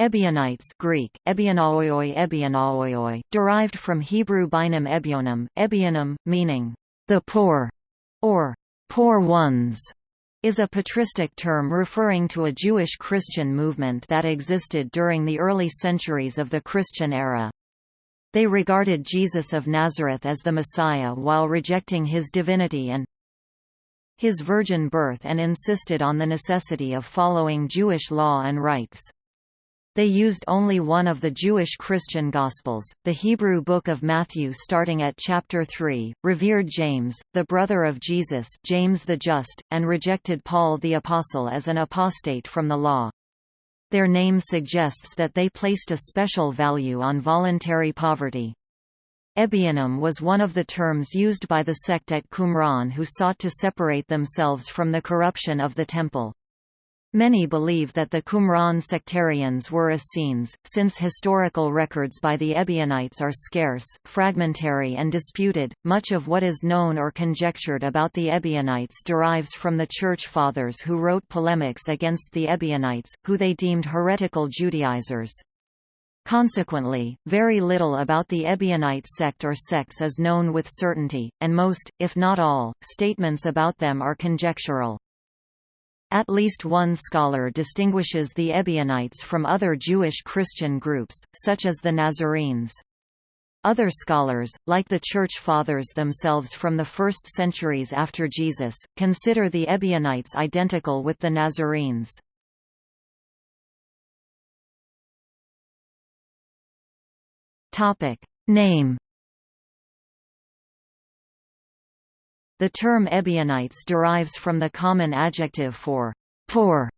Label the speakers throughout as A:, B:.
A: Ebionites Greek, Ebionaioi Ebionaioi, derived from Hebrew binam ebionim, ebionim, meaning, the poor, or poor ones, is a patristic term referring to a Jewish Christian movement that existed during the early centuries of the Christian era. They regarded Jesus of Nazareth as the Messiah while rejecting his divinity and his virgin birth and insisted on the necessity of following Jewish law and rites. They used only one of the Jewish Christian Gospels, the Hebrew Book of Matthew starting at chapter 3, revered James, the brother of Jesus James the Just, and rejected Paul the Apostle as an apostate from the law. Their name suggests that they placed a special value on voluntary poverty. Ebionim was one of the terms used by the sect at Qumran who sought to separate themselves from the corruption of the temple. Many believe that the Qumran sectarians were Essenes, since historical records by the Ebionites are scarce, fragmentary and disputed. Much of what is known or conjectured about the Ebionites derives from the Church Fathers who wrote polemics against the Ebionites, who they deemed heretical Judaizers. Consequently, very little about the Ebionite sect or sects is known with certainty, and most, if not all, statements about them are conjectural. At least one scholar distinguishes the Ebionites from other Jewish Christian groups, such as the Nazarenes. Other scholars, like the Church Fathers themselves from the first centuries after Jesus, consider the Ebionites identical with the Nazarenes. Name The term Ebionites derives from the common adjective for poor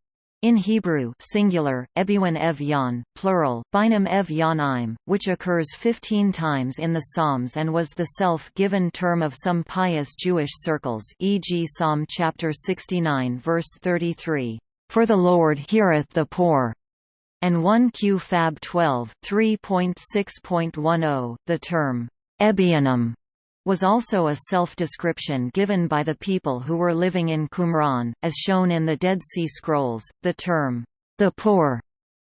A: in Hebrew singular, ebiwan ev yon, plural, binam ev which occurs 15 times in the Psalms and was the self-given term of some pious Jewish circles e.g. Psalm chapter 69 verse 33, "...for the Lord heareth the poor." And 1 Q Fab 12 3.6.10, the term, Ebionim was also a self-description given by the people who were living in Qumran, as shown in the Dead Sea Scrolls. The term, the poor,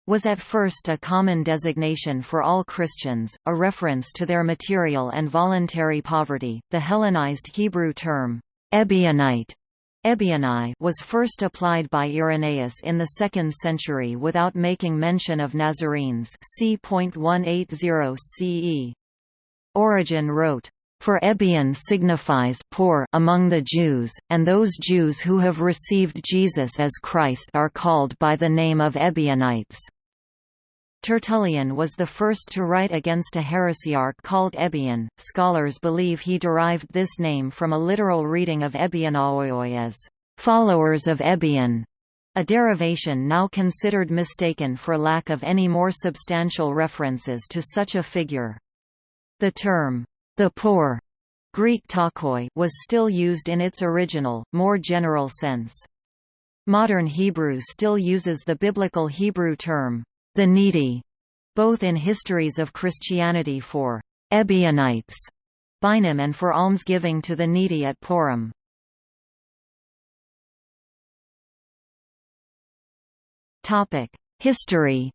A: was at first a common designation for all Christians, a reference to their material and voluntary poverty. The Hellenized Hebrew term, Ebionite, Ebioni was first applied by Irenaeus in the 2nd century without making mention of Nazarenes c. 180 CE. Origen wrote, for Ebion signifies poor among the Jews, and those Jews who have received Jesus as Christ are called by the name of Ebionites. Tertullian was the first to write against a heresiarch called Ebion. Scholars believe he derived this name from a literal reading of Ebionaioi as followers of Ebion, a derivation now considered mistaken for lack of any more substantial references to such a figure. The term the poor Greek ptochoi was still used in its original, more general sense. Modern Hebrew still uses the biblical Hebrew term, the needy, both in histories of Christianity for Ebionites, Bynum and for almsgiving to the needy at Purim. History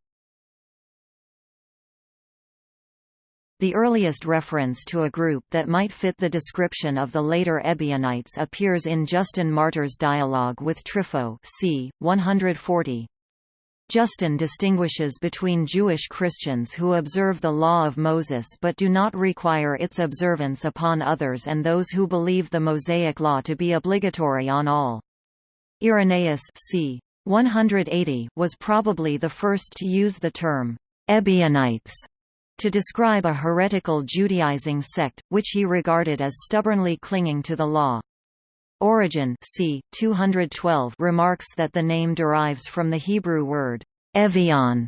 A: The earliest reference to a group that might fit the description of the later Ebionites appears in Justin Martyr's dialogue with Trypho c. 140. Justin distinguishes between Jewish Christians who observe the law of Moses but do not require its observance upon others and those who believe the Mosaic law to be obligatory on all. Irenaeus c. 180 was probably the first to use the term Ebionites to describe a heretical Judaizing sect, which he regarded as stubbornly clinging to the law. Origen c. 212 remarks that the name derives from the Hebrew word evion,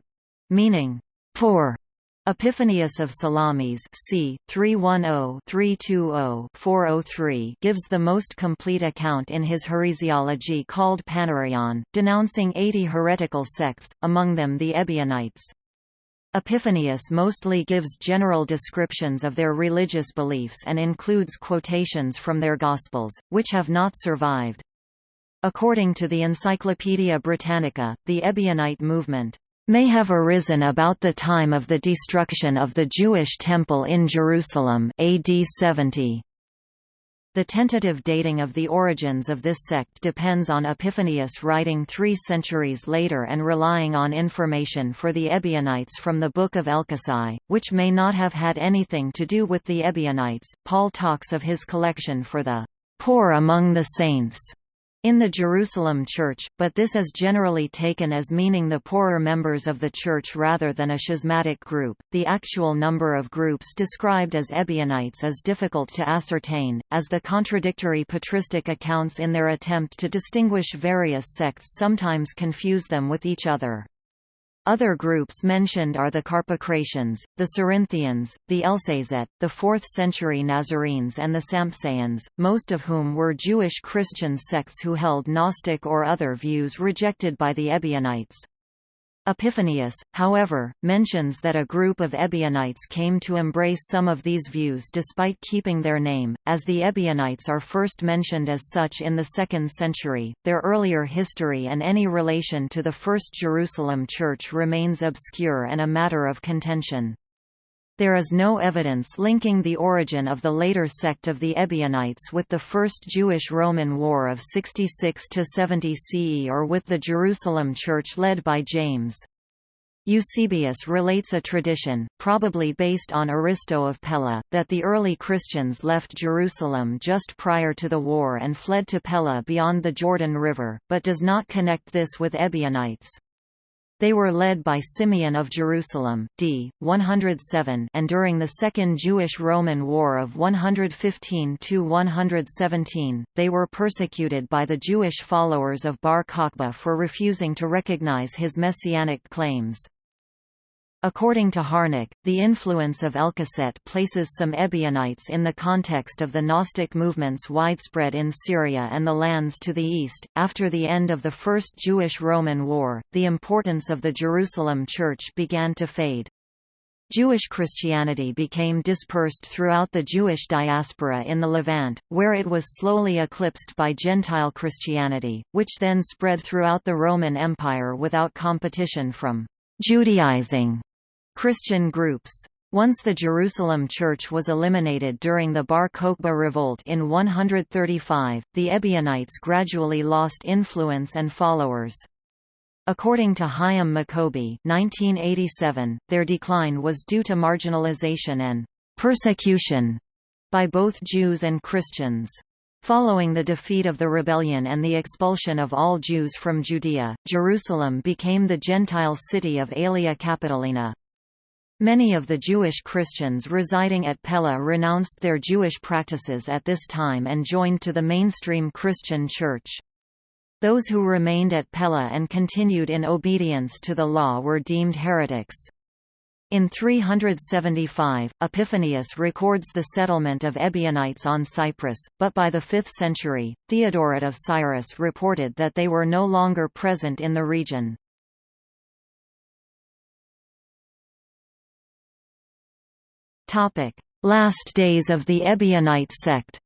A: meaning poor. Epiphanius of Salamis c. 310-320-403 gives the most complete account in his heresiology called Panarion, denouncing 80 heretical sects, among them the Ebionites. Epiphanius mostly gives general descriptions of their religious beliefs and includes quotations from their Gospels, which have not survived. According to the Encyclopaedia Britannica, the Ebionite movement may have arisen about the time of the destruction of the Jewish Temple in Jerusalem AD 70. The tentative dating of the origins of this sect depends on Epiphanius writing three centuries later and relying on information for the Ebionites from the Book of Elchasai, which may not have had anything to do with the Ebionites. Paul talks of his collection for the poor among the saints in the Jerusalem Church, but this is generally taken as meaning the poorer members of the Church rather than a schismatic group. The actual number of groups described as Ebionites is difficult to ascertain, as the contradictory patristic accounts in their attempt to distinguish various sects sometimes confuse them with each other. Other groups mentioned are the Carpocratians, the Cerinthians, the Elcesaites, the 4th-century Nazarenes and the Sampsaeans, most of whom were Jewish Christian sects who held Gnostic or other views rejected by the Ebionites. Epiphanius, however, mentions that a group of Ebionites came to embrace some of these views despite keeping their name, as the Ebionites are first mentioned as such in the 2nd century. Their earlier history and any relation to the First Jerusalem Church remains obscure and a matter of contention. There is no evidence linking the origin of the later sect of the Ebionites with the First Jewish-Roman War of 66–70 CE or with the Jerusalem Church led by James. Eusebius relates a tradition, probably based on Aristo of Pella, that the early Christians left Jerusalem just prior to the war and fled to Pella beyond the Jordan River, but does not connect this with Ebionites. They were led by Simeon of Jerusalem, d. 107 and during the Second Jewish-Roman War of 115–117, they were persecuted by the Jewish followers of Bar Kokhba for refusing to recognize his messianic claims. According to Harnack, the influence of Elchasset places some Ebionites in the context of the Gnostic movements widespread in Syria and the lands to the east. After the end of the First Jewish Roman War, the importance of the Jerusalem Church began to fade. Jewish Christianity became dispersed throughout the Jewish diaspora in the Levant, where it was slowly eclipsed by Gentile Christianity, which then spread throughout the Roman Empire without competition from Judaizing Christian groups. Once the Jerusalem Church was eliminated during the Bar Kokhba revolt in 135, the Ebionites gradually lost influence and followers. According to Hyam Maccoby 1987, their decline was due to marginalization and persecution by both Jews and Christians. Following the defeat of the rebellion and the expulsion of all Jews from Judea, Jerusalem became the Gentile city of Aelia Capitolina. Many of the Jewish Christians residing at Pella renounced their Jewish practices at this time and joined to the mainstream Christian Church. Those who remained at Pella and continued in obedience to the law were deemed heretics. In 375, Epiphanius records the settlement of Ebionites on Cyprus, but by the 5th century, Theodoret of Cyrus reported that they were no longer present in the region. Last days of the Ebionite sect.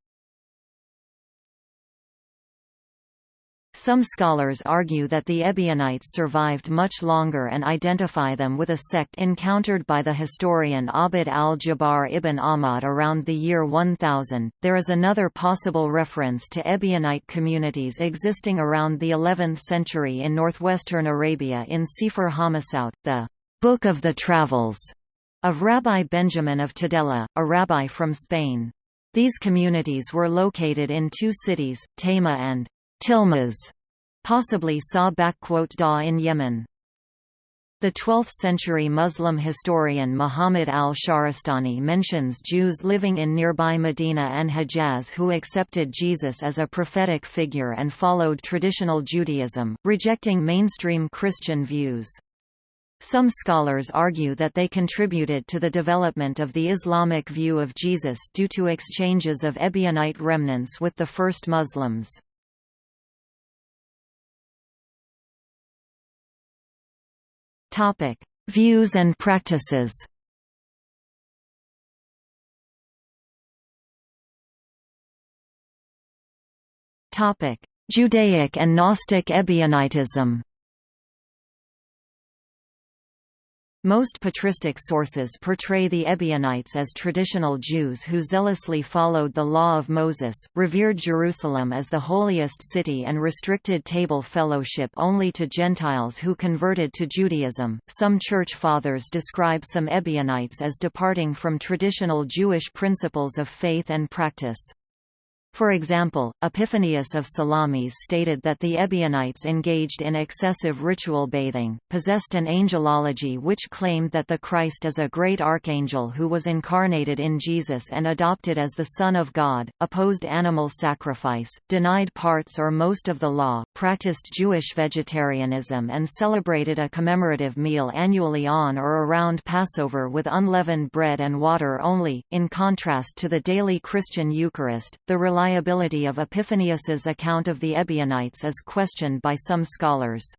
A: Some scholars argue that the Ebionites survived much longer and identify them with a sect encountered by the historian Abd al-Jabbar ibn Ahmad around the year 1000. There is another possible reference to Ebionite communities existing around the 11th century in northwestern Arabia in Sefer Hamasaut, the Book of the Travels of Rabbi Benjamin of Tudela, a rabbi from Spain. These communities were located in two cities, Tayma and Tilmas, possibly Sa in Yemen. The 12th-century Muslim historian Muhammad al-Shahrastani mentions Jews living in nearby Medina and Hejaz who accepted Jesus as a prophetic figure and followed traditional Judaism, rejecting mainstream Christian views. Some scholars argue that they contributed to the development of the Islamic view of Jesus due to exchanges of Ebionite remnants with the first Muslims. Views and practices Judaic and Gnostic Ebionitism Most patristic sources portray the Ebionites as traditional Jews who zealously followed the law of Moses, revered Jerusalem as the holiest city and restricted table fellowship only to Gentiles who converted to Judaism. Some church fathers describe some Ebionites as departing from traditional Jewish principles of faith and practice. For example, Epiphanius of Salamis stated that the Ebionites engaged in excessive ritual bathing, possessed an angelology which claimed that the Christ is a great archangel who was incarnated in Jesus and adopted as the Son of God, opposed animal sacrifice, denied parts or most of the law, practiced Jewish vegetarianism and celebrated a commemorative meal annually on or around Passover with unleavened bread and water only, in contrast to the daily Christian Eucharist. The reliability of Epiphanius's account of the Ebionites is questioned by some scholars.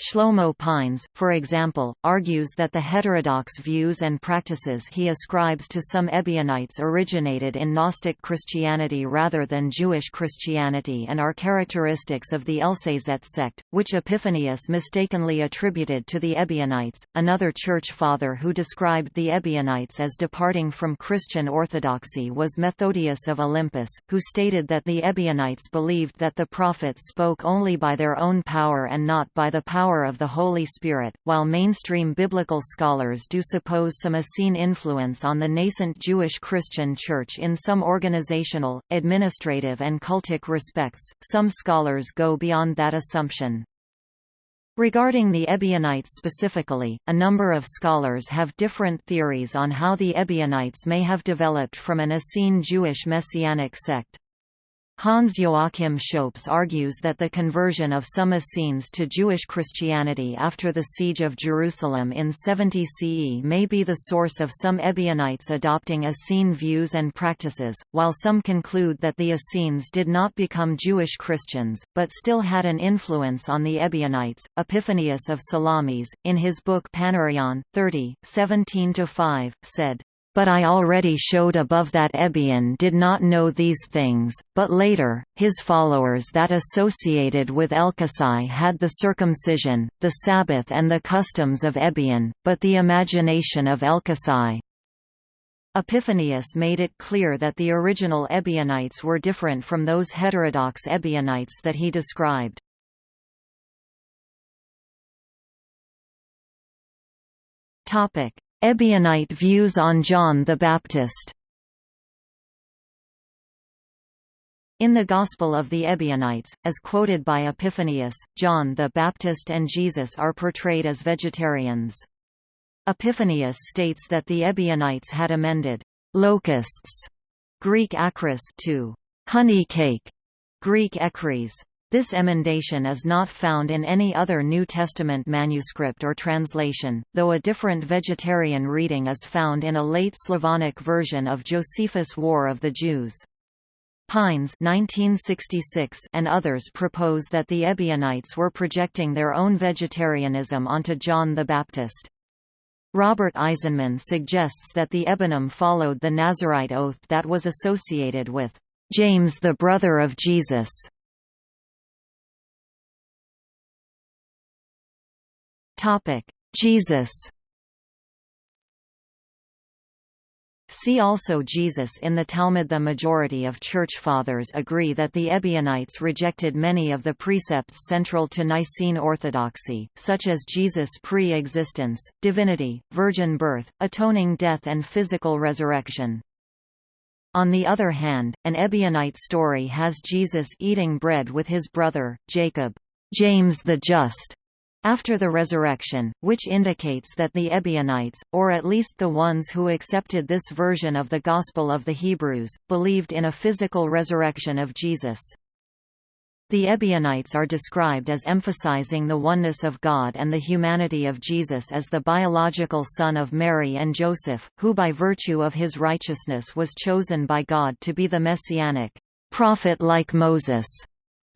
A: Shlomo Pines, for example, argues that the heterodox views and practices he ascribes to some Ebionites originated in Gnostic Christianity rather than Jewish Christianity and are characteristics of the Elcesaites sect, which Epiphanius mistakenly attributed to the Ebionites. Another church father who described the Ebionites as departing from Christian orthodoxy was Methodius of Olympus, who stated that the Ebionites believed that the prophets spoke only by their own power and not by the power power of the Holy Spirit, while mainstream biblical scholars do suppose some Essene influence on the nascent Jewish Christian Church in some organizational, administrative and cultic respects, some scholars go beyond that assumption. Regarding the Ebionites specifically, a number of scholars have different theories on how the Ebionites may have developed from an Essene Jewish Messianic sect. Hans Joachim Schoeps argues that the conversion of some Essenes to Jewish Christianity after the Siege of Jerusalem in 70 CE may be the source of some Ebionites adopting Essene views and practices, while some conclude that the Essenes did not become Jewish Christians, but still had an influence on the Ebionites. Epiphanius of Salamis, in his book Panarion, 30, 17–5, said, but I already showed above that Ebion did not know these things, but later, his followers that associated with Elkasai had the circumcision, the Sabbath and the customs of Ebion, but the imagination of Elkasai. Epiphanius made it clear that the original Ebionites were different from those heterodox Ebionites that he described. Topic: Ebionite views on John the Baptist In the Gospel of the Ebionites, as quoted by Epiphanius, John the Baptist and Jesus are portrayed as vegetarians. Epiphanius states that the Ebionites had amended locusts, Greek akris, to honey cake, Greek enkris. This emendation is not found in any other New Testament manuscript or translation, though a different vegetarian reading is found in a late Slavonic version of Josephus' War of the Jews. Pines 1966 and others propose that the Ebionites were projecting their own vegetarianism onto John the Baptist. Robert Eisenman suggests that the Ebionim followed the Nazarite oath that was associated with James the brother of Jesus. Jesus. See also Jesus in the Talmud The majority of Church Fathers agree that the Ebionites rejected many of the precepts central to Nicene orthodoxy, such as Jesus' pre-existence, divinity, virgin birth, atoning death and physical resurrection. On the other hand, an Ebionite story has Jesus eating bread with his brother, Jacob, James the Just, after the resurrection, which indicates that the Ebionites, or at least the ones who accepted this version of the Gospel of the Hebrews, believed in a physical resurrection of Jesus. The Ebionites are described as emphasizing the oneness of God and the humanity of Jesus as the biological son of Mary and Joseph, who by virtue of his righteousness was chosen by God to be the messianic prophet like Moses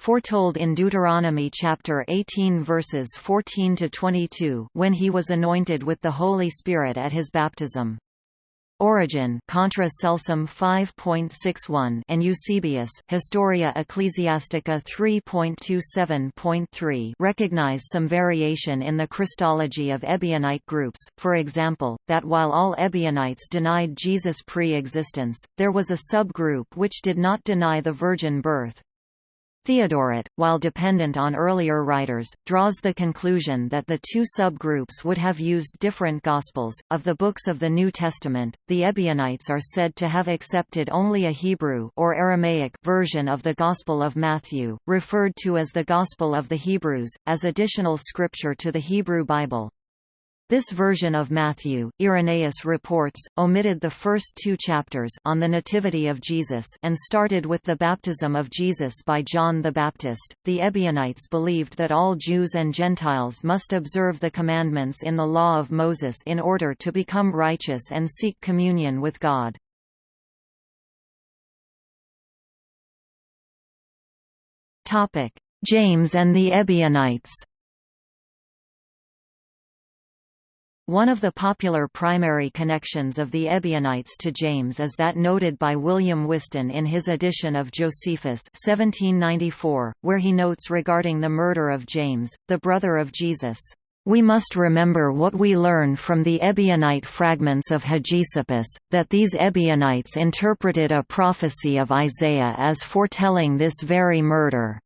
A: foretold in Deuteronomy chapter 18 verses 14 to 22 when he was anointed with the Holy Spirit at his baptism. Origen Contra Celsum 5.61 and Eusebius Historia Ecclesiastica 3.27.3 recognize some variation in the Christology of Ebionite groups, for example, that while all Ebionites denied Jesus' pre-existence, there was a subgroup which did not deny the virgin birth. Theodoret, while dependent on earlier writers, draws the conclusion that the two subgroups would have used different Gospels. Of the books of the New Testament, the Ebionites are said to have accepted only a Hebrew or Aramaic version of the Gospel of Matthew, referred to as the Gospel of the Hebrews, as additional scripture to the Hebrew Bible. This version of Matthew, Irenaeus reports, omitted the first two chapters on the Nativity of Jesus and started with the baptism of Jesus by John the Baptist. The Ebionites believed that all Jews and Gentiles must observe the commandments in the law of Moses in order to become righteous and seek communion with God. Topic: James and the Ebionites. One of the popular primary connections of the Ebionites to James is that noted by William Whiston in his edition of Josephus 1794, where he notes regarding the murder of James, the brother of Jesus, "...we must remember what we learn from the Ebionite fragments of Hegesippus, that these Ebionites interpreted a prophecy of Isaiah as foretelling this very murder."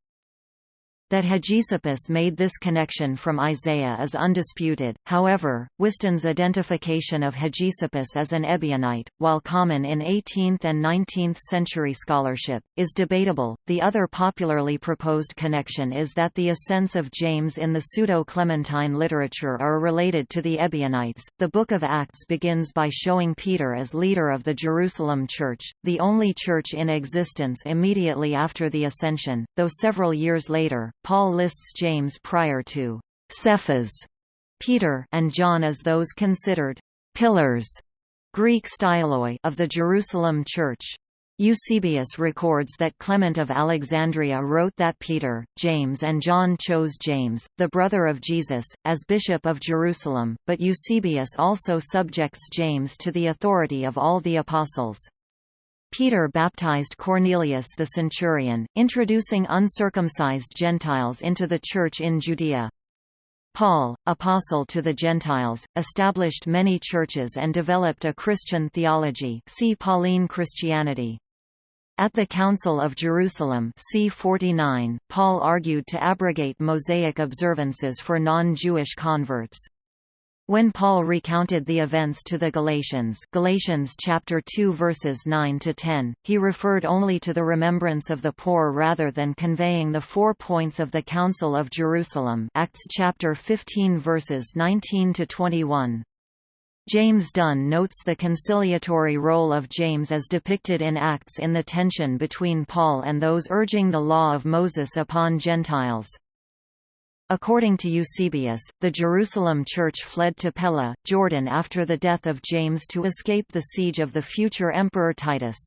A: That Hegesippus made this connection from Isaiah is undisputed, however, Whiston's identification of Hegesippus as an Ebionite, while common in 18th and 19th century scholarship, is debatable. The other popularly proposed connection is that the ascents of James in the Pseudo-Clementine literature are related to the Ebionites. The Book of Acts begins by showing Peter as leader of the Jerusalem Church, the only church in existence immediately after the Ascension, though several years later, Paul lists James prior to Cephas, Peter and John as those considered pillars Greek styloi of the Jerusalem Church. Eusebius records that Clement of Alexandria wrote that Peter, James and John chose James, the brother of Jesus, as bishop of Jerusalem, but Eusebius also subjects James to the authority of all the apostles. Peter baptized Cornelius the centurion, introducing uncircumcised Gentiles into the Church in Judea. Paul, apostle to the Gentiles, established many churches and developed a Christian theology see Pauline Christianity. At the Council of Jerusalem c. 49, Paul argued to abrogate Mosaic observances for non-Jewish converts. When Paul recounted the events to the Galatians Galatians chapter 2 verses 9 to 10, he referred only to the remembrance of the poor rather than conveying the four points of the Council of Jerusalem Acts chapter 15 verses 19 to 21. James Dunn notes the conciliatory role of James as depicted in Acts in the tension between Paul and those urging the law of Moses upon Gentiles. According to Eusebius, the Jerusalem church fled to Pella, Jordan after the death of James to escape the siege of the future Emperor Titus.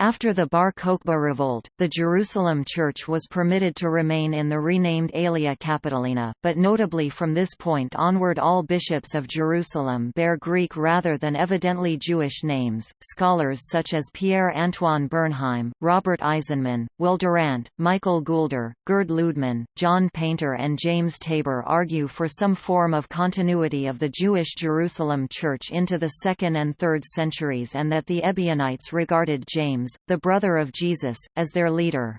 A: After the Bar Kokhba revolt, the Jerusalem church was permitted to remain in the renamed Aelia Capitolina, but notably from this point onward all bishops of Jerusalem bear Greek rather than evidently Jewish names. Scholars such as Pierre Antoine Bernheim, Robert Eisenman, Will Durant, Michael Goulder, Gerd Ludemann, John Painter, and James Tabor argue for some form of continuity of the Jewish Jerusalem church into the 2nd and 3rd centuries and that the Ebionites regarded James James, the brother of Jesus, as their leader.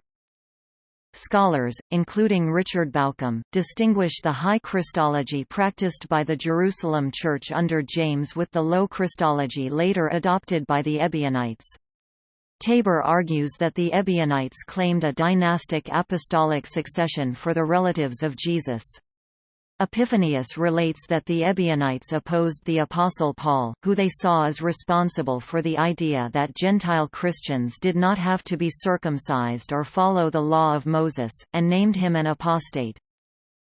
A: Scholars, including Richard Bauckham, distinguish the high Christology practiced by the Jerusalem Church under James with the low Christology later adopted by the Ebionites. Tabor argues that the Ebionites claimed a dynastic apostolic succession for the relatives of Jesus. Epiphanius relates that the Ebionites opposed the Apostle Paul, who they saw as responsible for the idea that Gentile Christians did not have to be circumcised or follow the law of Moses, and named him an apostate.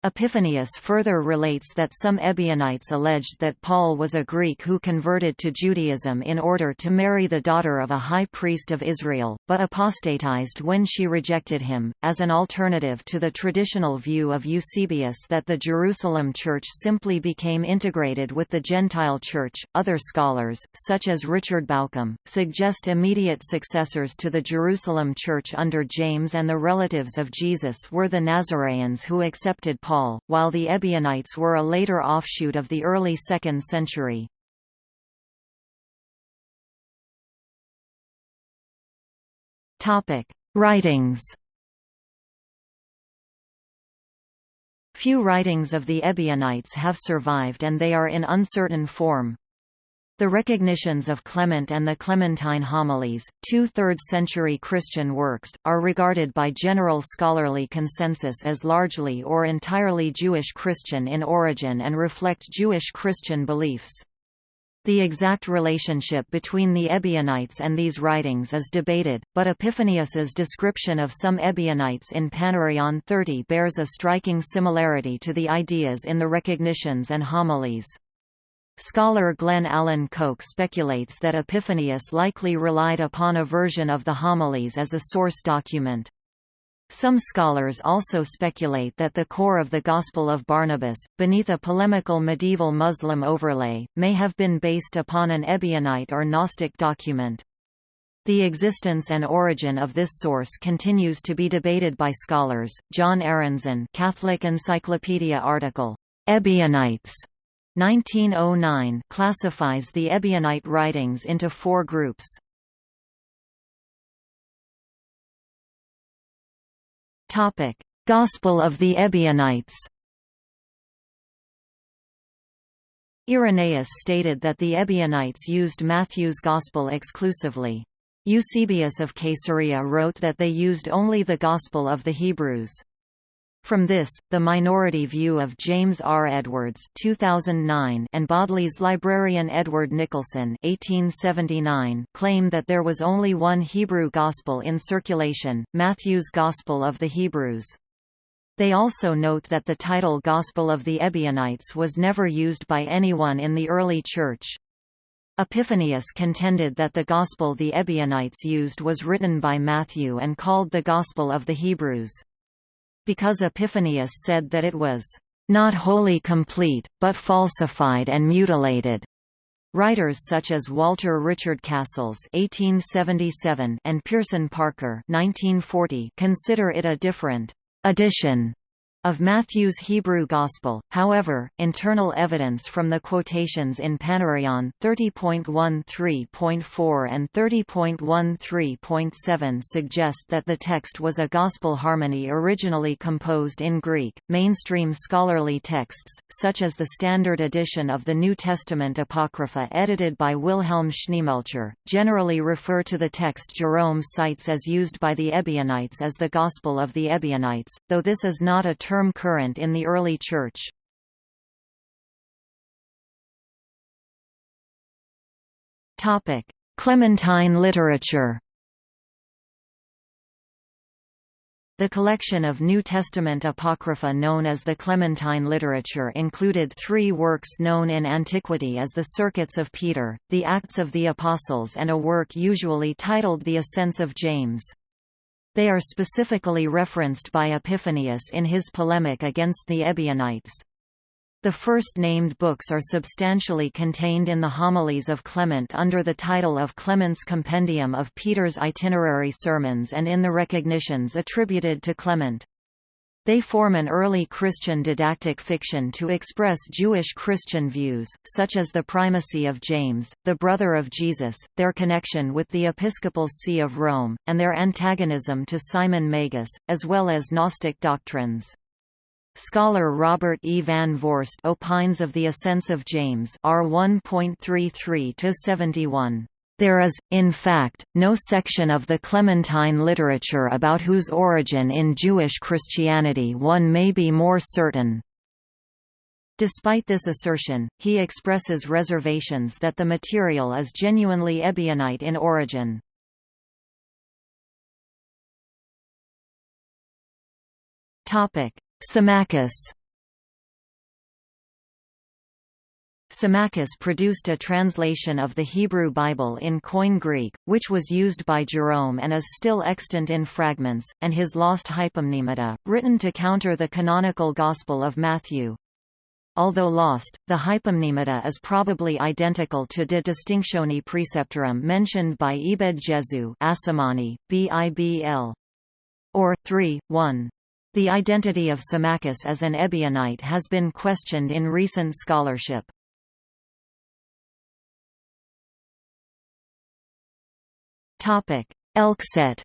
A: Epiphanius further relates that some Ebionites alleged that Paul was a Greek who converted to Judaism in order to marry the daughter of a high priest of Israel, but apostatized when she rejected him, as an alternative to the traditional view of Eusebius that the Jerusalem church simply became integrated with the Gentile church. Other scholars, such as Richard Bauckham, suggest immediate successors to the Jerusalem church under James and the relatives of Jesus were the Nazareans who accepted Paul, while the Ebionites were a later offshoot of the early 2nd century. Writings Few writings of the Ebionites have survived and they are in uncertain form. The recognitions of Clement and the Clementine Homilies, two 3rd-century Christian works, are regarded by general scholarly consensus as largely or entirely Jewish Christian in origin and reflect Jewish Christian beliefs. The exact relationship between the Ebionites and these writings is debated, but Epiphanius's description of some Ebionites in Panarion 30 bears a striking similarity to the ideas in the recognitions and homilies. Scholar Glenn Allen Koch speculates that Epiphanius likely relied upon a version of the homilies as a source document. Some scholars also speculate that the core of the Gospel of Barnabas, beneath a polemical medieval Muslim overlay, may have been based upon an Ebionite or Gnostic document. The existence and origin of this source continues to be debated by scholars. John Arendzen, Catholic Encyclopedia article, Ebionites 1909 classifies the Ebionite writings into four groups. Topic: Gospel of the Ebionites. Irenaeus stated that the Ebionites used Matthew's Gospel exclusively. Eusebius of Caesarea wrote that they used only the Gospel of the Hebrews. From this, the minority view of James R. Edwards 2009 and Bodley's librarian Edward Nicholson 1879 claim that there was only one Hebrew Gospel in circulation, Matthew's Gospel of the Hebrews. They also note that the title Gospel of the Ebionites was never used by anyone in the early Church. Epiphanius contended that the Gospel the Ebionites used was written by Matthew and called the Gospel of the Hebrews because Epiphanius said that it was not wholly complete, but falsified and mutilated. Writers such as Walter Richard Cassels (1877) and Pierson Parker (1940) consider it a different edition of Matthew's Hebrew Gospel, however, internal evidence from the quotations in Panarion 30.13.4 and 30.13.7 suggest that the text was a gospel harmony originally composed in Greek. Mainstream scholarly texts, such as the Standard Edition of the New Testament Apocrypha edited by Wilhelm Schneemelcher, generally refer to the text Jerome cites as used by the Ebionites as the Gospel of the Ebionites, though this is not a term term current in the early Church. Clementine literature The collection of New Testament Apocrypha known as the Clementine literature included three works known in antiquity as the Circuits of Peter, the Acts of the Apostles and a work usually titled The Ascents of James. They are specifically referenced by Epiphanius in his polemic against the Ebionites. The first named books are substantially contained in the homilies of Clement under the title of Clement's Compendium of Peter's itinerary sermons and in the recognitions attributed to Clement. They form an early Christian didactic fiction to express Jewish Christian views, such as the primacy of James, the brother of Jesus, their connection with the episcopal see of Rome, and their antagonism to Simon Magus, as well as Gnostic doctrines. Scholar Robert E. van Voorst opines of the Ascents of James R 1.33-71. There is, in fact, no section of the Clementine literature about whose origin in Jewish Christianity one may be more certain. Despite this assertion, he expresses reservations that the material is genuinely Ebionite in origin. Symmachus Symmachus produced a translation of the Hebrew Bible in Koine Greek, which was used by Jerome and is still extant in fragments, and his lost Hypomnemata, written to counter the canonical Gospel of Matthew. Although lost, the Hypomnemata is probably identical to De Distinctione Preceptorum mentioned by Ebed Jesu Assemani, Bibl. Or, 3, 1. The identity of Symmachus as an Ebionite has been questioned in recent scholarship. Elcesaites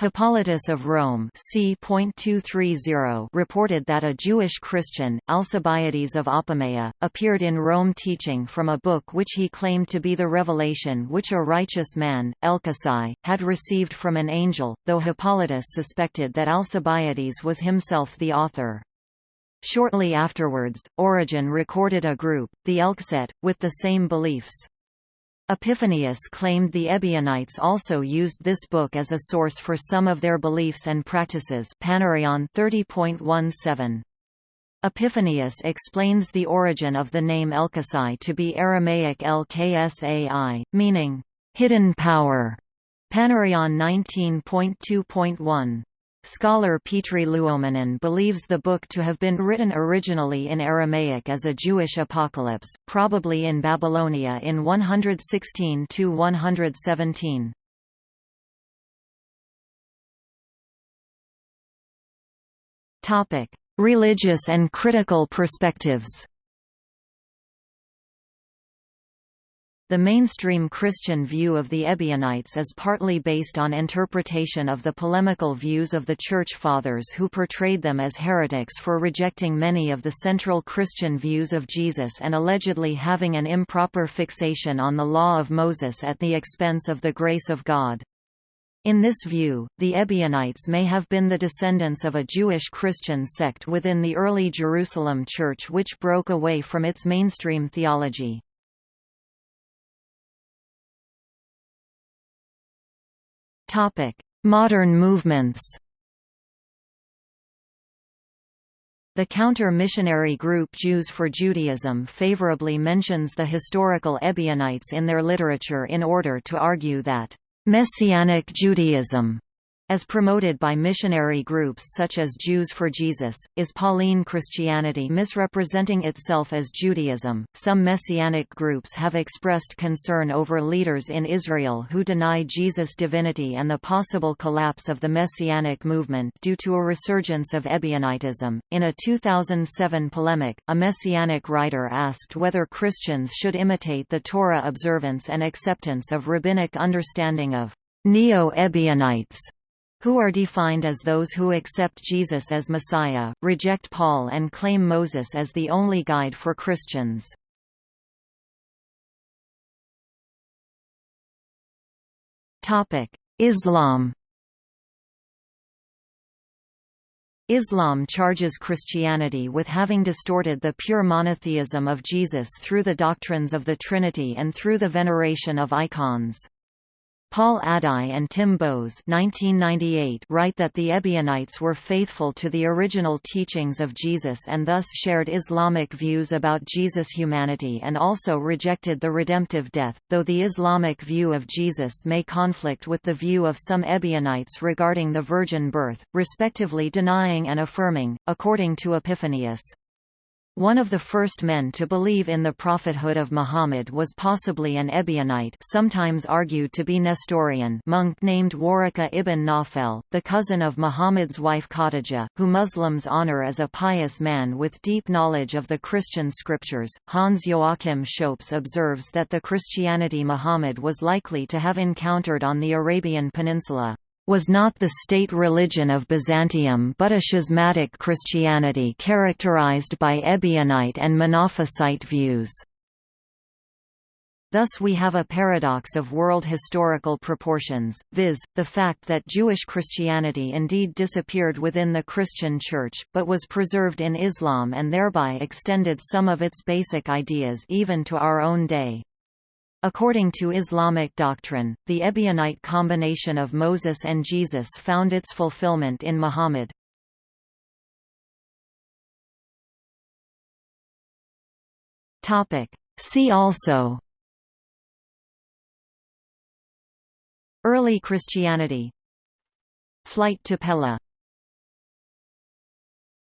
A: Hippolytus of Rome c. reported that a Jewish Christian, Alcibiades of Apamea, appeared in Rome teaching from a book which he claimed to be the revelation which a righteous man, Elchasai, had received from an angel, though Hippolytus suspected that Alcibiades was himself the author. Shortly afterwards, Origen recorded a group, the Elcesaites, with the same beliefs. Epiphanius claimed the Ebionites also used this book as a source for some of their beliefs and practices Panarion 30.17. Epiphanius explains the origin of the name Elkasai to be Aramaic Lksai, meaning, hidden power. Panarion 19.2.1. Scholar Petri Luomanen believes the book to have been written originally in Aramaic as a Jewish apocalypse, probably in Babylonia in 116–117. Religious and critical perspectives The mainstream Christian view of the Ebionites is partly based on interpretation of the polemical views of the Church Fathers who portrayed them as heretics for rejecting many of the central Christian views of Jesus and allegedly having an improper fixation on the law of Moses at the expense of the grace of God. In this view, the Ebionites may have been the descendants of a Jewish Christian sect within the early Jerusalem Church which broke away from its mainstream theology. Topic: Modern movements. The counter-missionary group Jews for Judaism favorably mentions the historical Ebionites in their literature in order to argue that Messianic Judaism as promoted by missionary groups such as Jews for Jesus, is Pauline Christianity misrepresenting itself as Judaism? Some messianic groups have expressed concern over leaders in Israel who deny Jesus' divinity and the possible collapse of the messianic movement due to a resurgence of Ebionitism. In a 2007 polemic, a messianic writer asked whether Christians should imitate the Torah observance and acceptance of rabbinic understanding of Neo-Ebionites who are defined as those who accept Jesus as Messiah, reject Paul and claim Moses as the only guide for Christians. Islam Islam charges Christianity with having distorted the pure monotheism of Jesus through the doctrines of the Trinity and through the veneration of icons. Paul Adai and Tim Bowes write that the Ebionites were faithful to the original teachings of Jesus and thus shared Islamic views about Jesus' humanity and also rejected the redemptive death, though the Islamic view of Jesus may conflict with the view of some Ebionites regarding the virgin birth, respectively denying and affirming, according to Epiphanius. One of the first men to believe in the prophethood of Muhammad was possibly an Ebionite sometimes argued to be Nestorian monk named Waraka ibn Nawfal, the cousin of Muhammad's wife Khadija, who Muslims honor as a pious man with deep knowledge of the Christian scriptures. Hans Joachim Schoeps observes that the Christianity Muhammad was likely to have encountered on the Arabian Peninsula was not the state religion of Byzantium but a schismatic Christianity characterized by Ebionite and Monophysite views. Thus we have a paradox of world historical proportions, viz., the fact that Jewish Christianity indeed disappeared within the Christian Church, but was preserved in Islam and thereby extended some of its basic ideas even to our own day. According to Islamic doctrine, the Ebionite combination of Moses and Jesus found its fulfillment in Muhammad. See also Early Christianity. Flight to Pella